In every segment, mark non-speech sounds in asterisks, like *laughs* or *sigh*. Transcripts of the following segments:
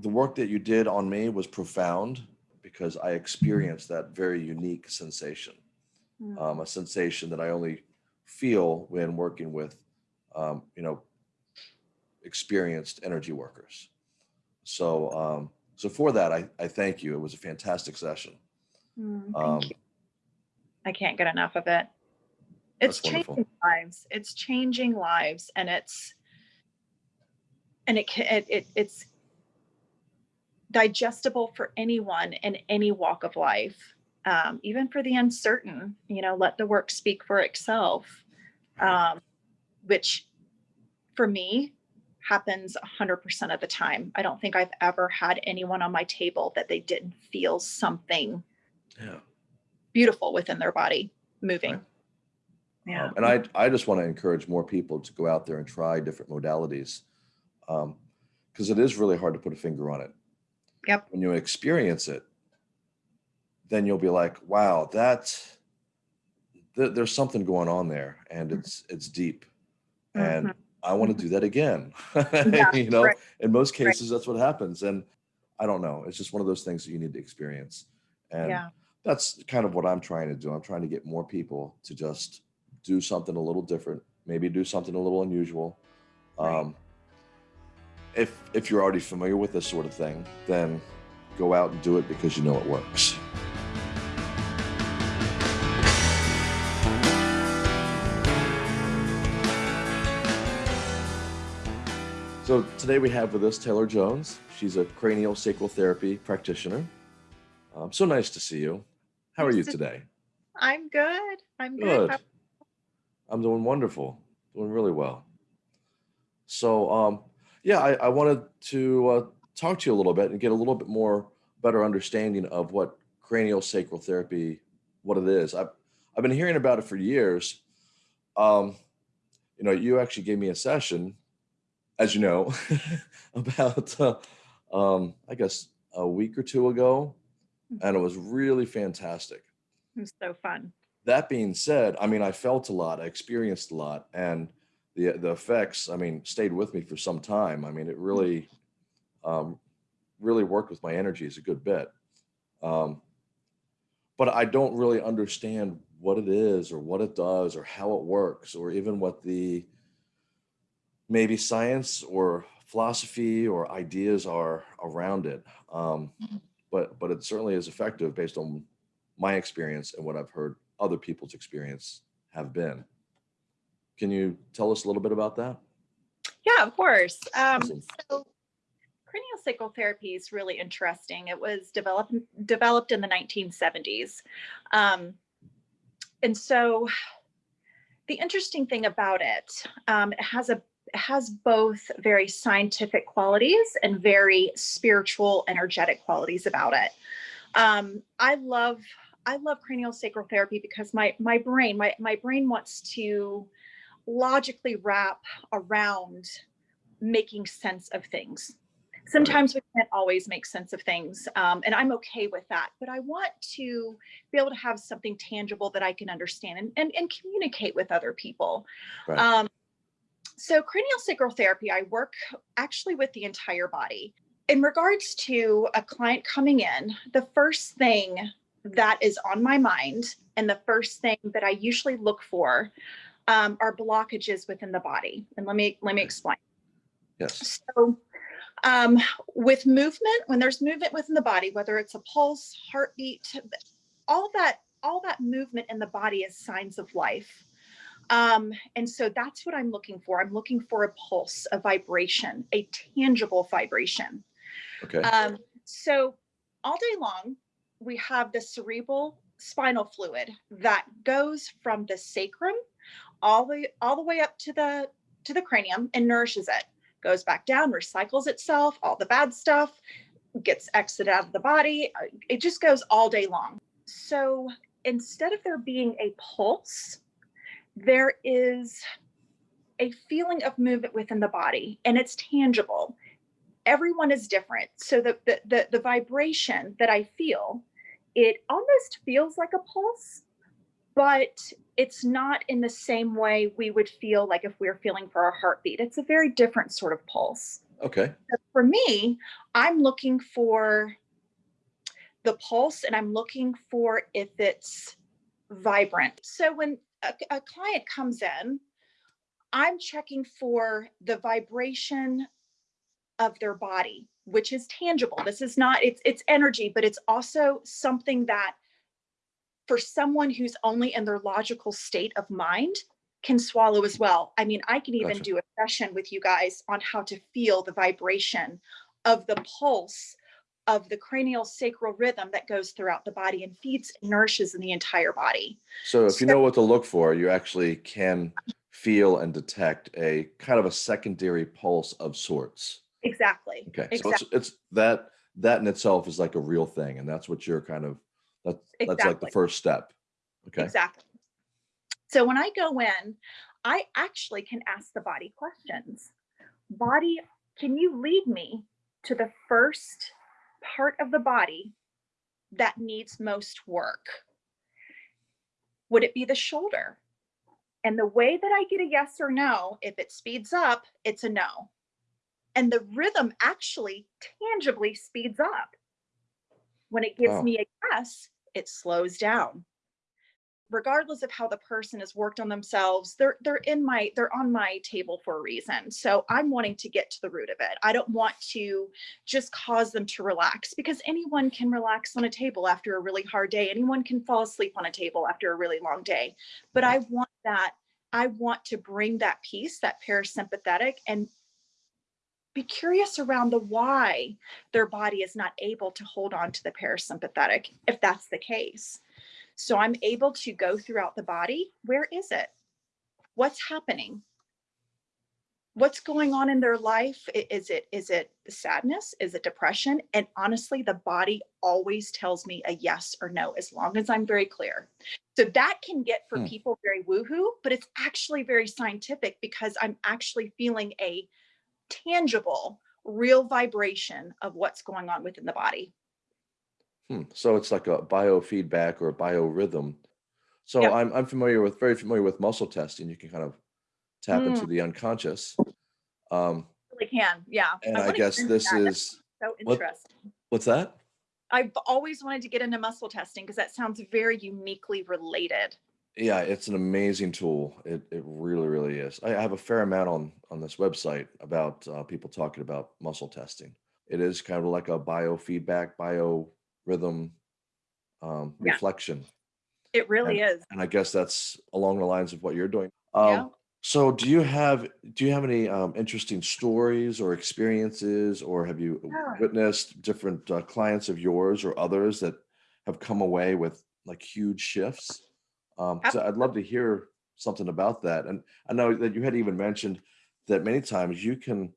the work that you did on me was profound because I experienced that very unique sensation, Mm. um, a sensation that I only feel when working with, um, you know, experienced energy workers. So, um, so for that, I, I thank you. It was a fantastic session. Mm, Um, I can't get enough of it. It's That's wonderful. changing lives. It's changing lives and it's and it it, it it's digestible for anyone in any walk of life. Um, even for the uncertain, you know, let the work speak for itself. Um, which for me happens 100% of the time. I don't think I've ever had anyone on my table that they didn't feel something yeah. beautiful within their body moving. Right. Yeah. Um, and I, I just want to encourage more people to go out there and try different modalities. Um, cause it is really hard to put a finger on it. Yep. When you experience it, then you'll be like, wow, that's, th- there's something going on there and Mhm. it's, it's deep. And Mhm. I want to do that again. Yeah, *laughs* you know, right. in most Right. cases, that's what happens. And I don't know. It's just one of those things that you need to experience. And yeah. that's kind of what I'm trying to do. I'm trying to get more people to just do something a little different, maybe do something a little unusual. Right. Um, if if you're already familiar with this sort of thing, then go out and do it because you know it works. So today we have with us Taylor Jones. She's a cranial sacral therapy practitioner. Um, so nice to see you. How are you to- today? I'm good. I'm good. Good. I'm doing wonderful, doing really well. So, um, yeah, I, I wanted to uh, talk to you a little bit and get a little bit more better understanding of what cranial sacral therapy, what it is. I've, I've been hearing about it for years. Um, you know, you actually gave me a session, as you know, *laughs* about, uh, um, I guess, a week or two ago, and it was really fantastic It was so fun. that being said, I mean, I felt a lot, I experienced a lot, and the the effects, I mean, stayed with me for some time. I mean, it really, um, really worked with my energies a good bit. Um, but I don't really understand what it is, or what it does, or how it works, or even what the maybe science or philosophy or ideas are around it. Um, Mhm. but but it certainly is effective based on my experience and what I've heard other people's experience have been. Can you tell us a little bit about that? Yeah, of course. Um, Awesome. so cranial sacral therapy is really interesting. It was developed developed in the 1970s. Um, and so the interesting thing about it, um, it has a it has both very scientific qualities and very spiritual, energetic qualities about it. Um, I love I love cranial sacral therapy because my my brain my my brain wants to logically wrap around making sense of things. Sometimes we can't always make sense of things, um, and I'm okay with that. But I want to be able to have something tangible that I can understand and, and, and communicate with other people. Right. Um, so, cranial sacral therapy, I work actually with the entire body. In regards to a client coming in, the first thing that is on my mind and the first thing that I usually look for um, are blockages within the body. And let me let me explain. Yes. So, um, with movement, when there's movement within the body, whether it's a pulse, heartbeat, all that all that movement in the body is signs of life. Um, and so that's what I'm looking for. I'm looking for a pulse, a vibration, a tangible vibration. Okay. Um, so all day long, we have the cerebral spinal fluid that goes from the sacrum all the all the way up to the to the cranium and nourishes it. Goes back down, recycles itself, all the bad stuff gets exited out of the body. It just goes all day long. So instead of there being a pulse, there is a feeling of movement within the body and it's tangible everyone is different so the, the the the vibration that i feel it almost feels like a pulse but it's not in the same way we would feel like if we were feeling for our heartbeat it's a very different sort of pulse Okay. For me, I'm looking for the pulse and I'm looking for if it's vibrant. So when a, a client comes in, I'm checking for the vibration of their body, which is tangible. This is not, it's, it's energy, but it's also something that for someone who's only in their logical state of mind can swallow as well. I mean, I can even Gotcha. do a session with you guys on how to feel the vibration of the pulse of the cranial sacral rhythm that goes throughout the body and feeds and nourishes in the entire body. So if you know what to look for, you actually can feel and detect a kind of a secondary pulse of sorts. Exactly. Okay. So it's, it's that, that in itself is like a real thing. And that's what you're kind of, that, that's like the first step. Okay. Exactly. So when I go in, I actually can ask the body questions. Body, can you lead me to the first part of the body that needs most work? Would it be the shoulder? And the way that I get a yes or no, if it speeds up, it's a no. And the rhythm actually tangibly speeds up. When it gives Wow. me a yes, it slows down. Regardless of how the person has worked on themselves they're they're in my they're on my table for a reason. So i'm wanting to get to the root of it. I don't want to just cause them to relax because anyone can relax on a table after a really hard day. Anyone can fall asleep on a table after a really long day. But i want that i want to bring that peace that parasympathetic and be curious around the why their body is not able to hold on to the parasympathetic if that's the case so I'm able to go throughout the body. Where is it? What's happening? What's going on in their life? Is it is it sadness? Is it depression? And honestly, the body always tells me a yes or no as long as I'm very clear. So that can get for Hmm. people very woohoo, but it's actually very scientific because I'm actually feeling a tangible, real vibration of what's going on within the body. Hmm. So it's like a biofeedback or a biorhythm. So Yep. I'm, I'm familiar with, very familiar with muscle testing. You can kind of tap into Mm. the unconscious. Um, Really can, yeah. and I wanna guess this that. That's is, so what- interesting. what's that? I've always wanted to get into muscle testing because that sounds very uniquely related. Yeah, it's an amazing tool. It, it really, really is. I have a fair amount on, on this website about uh, people talking about muscle testing. It is kind of like a biofeedback, biorhythm um, Yeah. reflection. It really is. And I guess that's along the lines of what you're doing. Yeah. Um, so do you have, do you have any um, interesting stories or experiences, or have you Yeah. witnessed different uh, clients of yours or others that have come away with like huge shifts? Um, so I'd love to hear something about that. And I know that you had even mentioned that many times you can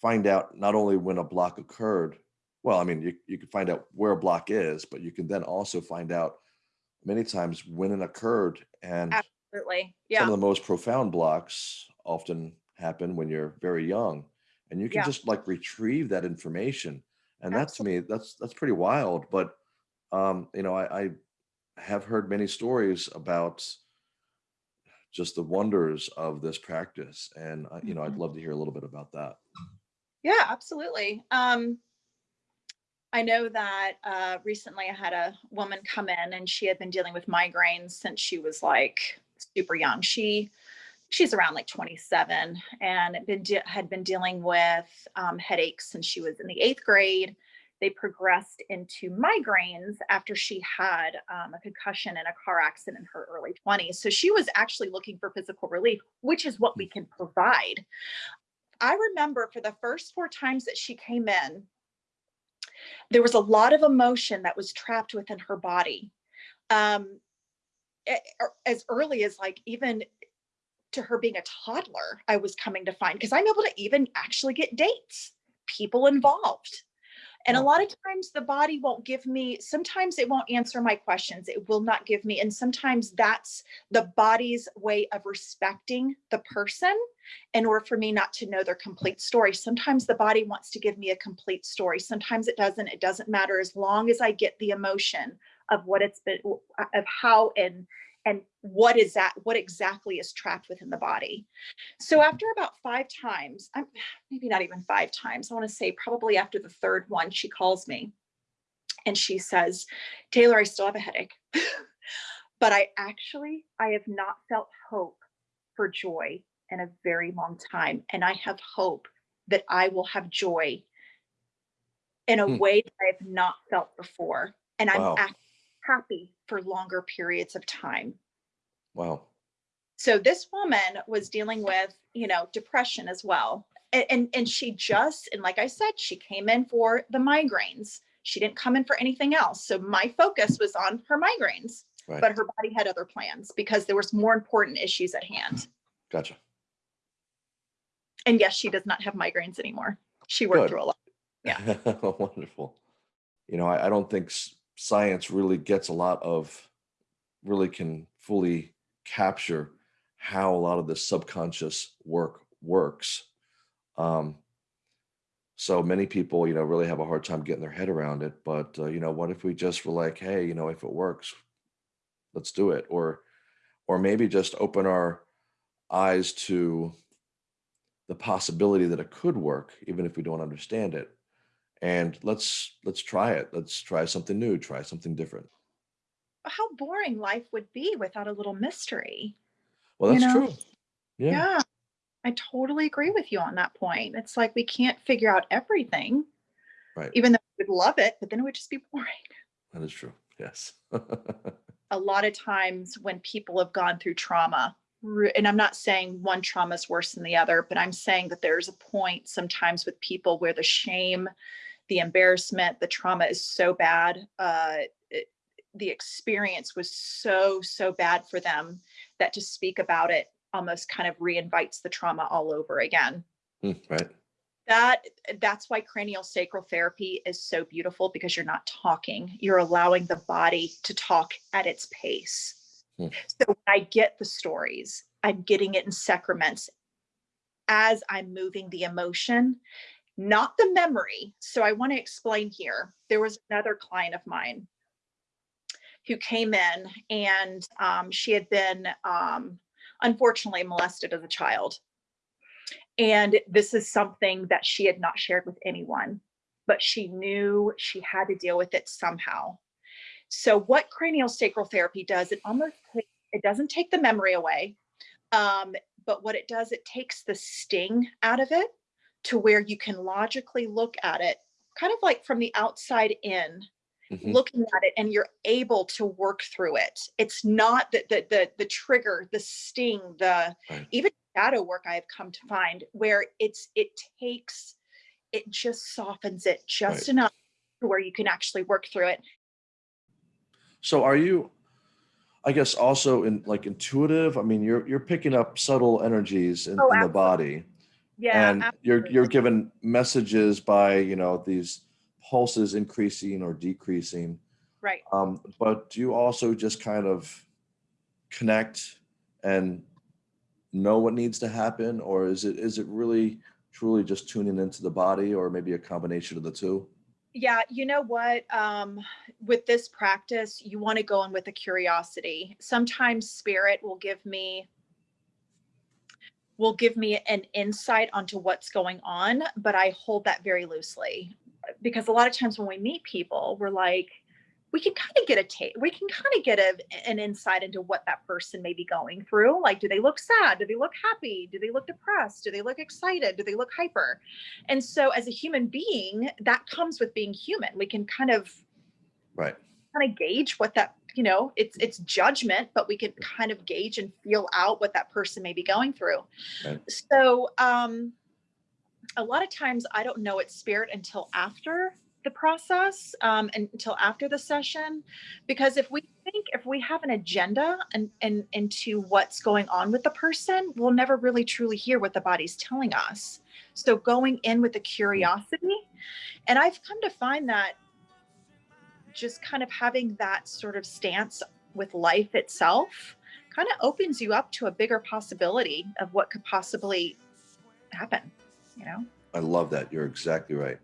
find out not only when a block occurred, well, I mean, you, you can find out where a block is, but you can then also find out many times when it occurred. And Absolutely. Yeah. some of the most profound blocks often happen when you're very young and you can Yeah. just like retrieve that information. And that to me, that's, that's pretty wild. But, um, you know, I, I have heard many stories about just the wonders of this practice. And, uh, you know, I'd Mhm. love to hear a little bit about that. Yeah, absolutely. Um, I know that uh, recently I had a woman come in and she had been dealing with migraines since she was like super young. She she's around like 27 and had been had been dealing with um, headaches since she was in the eighth grade. They progressed into migraines after she had um, a concussion in a car accident in her early 20s. So she was actually looking for physical relief, which is what we can provide. I remember for the first four times that she came in, there was a lot of emotion that was trapped within her body. Um, er- as early as like even to her being a toddler, I was coming to find because I'm able to even actually get dates, people involved. And a lot of times the body won't give me, sometimes it won't answer my questions. It will not give me. And sometimes that's the body's way of respecting the person in order for me not to know their complete story. Sometimes the body wants to give me a complete story. Sometimes it doesn't. It doesn't matter as long as I get the emotion of what it's been, of how and and what is that what exactly is trapped within the body so after about five times i'm *sighs* maybe not even five times i want to say probably after the third one she calls me and she says taylor i still have a headache *laughs* but i actually i have not felt hope for joy in a very long time and i have hope that i will have joy in a Hmm. way that i have not felt before and i'm Wow. ac- happy for longer periods of time Wow. so this woman was dealing with you know depression as well and, and and she just and like i said she came in for the migraines she didn't come in for anything else so my focus was on her migraines Right. but her body had other plans because there was more important issues at hand Gotcha. and yes she does not have migraines anymore she worked Good. through a lot *laughs* Yeah. Wonderful. You know, I, I don't think science really gets a lot of, really can fully capture how a lot of this subconscious work works. Um, so many people, you know, really have a hard time getting their head around it. But, uh, you know, what if we just were like, hey, you know, if it works, let's do it. Or, or maybe just open our eyes to the possibility that it could work, even if we don't understand it. And let's let's try it. Let's try something new. Try something different. how boring life would be without a little mystery Well, You that's know? true. Yeah, yeah i totally agree with you on that point it's like we can't figure out everything right. even though we would love it but then it would just be *laughs* boring That is true. Yes. *laughs* a lot of times when people have gone through trauma, and I'm not saying one trauma is worse than the other, but I'm saying that there's a point sometimes with people where the shame, the embarrassment, the trauma is so bad. Uh, it, the experience was so, so bad for them that to speak about it almost kind of reinvites the trauma all over again Hmm, right. that that's why cranial sacral therapy is so beautiful because you're not talking you're allowing the body to talk at its pace Hmm. so when i get the stories i'm getting it in sacraments as i'm moving the emotion not the memory. So i want to explain here. There was another client of mine who came in and um, she had been um, unfortunately molested as a child. And this is something that she had not shared with anyone, but she knew she had to deal with it somehow. So, what cranial sacral therapy does, it almost it doesn't take the memory away, um, but what it does, it takes the sting out of it to where you can logically look at it, kind of like from the outside in, Mhm. looking at it, and you're able to work through it. It's not the the the, the trigger, the sting, the Right. even shadow work I have come to find where it's it takes it just softens it just Right. enough to where you can actually work through it. So are you, I guess, also in like intuitive? I mean, you're you're picking up subtle energies in, Oh, in the body, Yeah, and you're you're given messages by you know these pulses increasing or decreasing. right. Um, but do you also just kind of connect and know what needs to happen, or is it is it really truly just tuning into the body, or maybe a combination of the two? Yeah, you know what? Um, with this practice, you want to go in with a curiosity. Sometimes spirit will give me will give me an insight onto what's going on, but I hold that very loosely because a lot of times when we meet people, we're like, we can kind of get a take, we can kind of get a, an insight into what that person may be going through. Like, do they look sad? Do they look happy? Do they look depressed? Do they look excited? Do they look hyper? And so, as a human being, that comes with being human. We can kind of Right. kind of gauge what that you know it's it's judgment but we can kind of gauge and feel out what that person may be going through. Right. so um a lot of times i don't know it's spirit until after the process um and until after the session because if we think if we have an agenda and and into what's going on with the person we'll never really truly hear what the body's telling us. So going in with the curiosity and i've come to find that just kind of having that sort of stance with life itself kind of opens you up to a bigger possibility of what could possibly happen you know I love that. You're exactly right.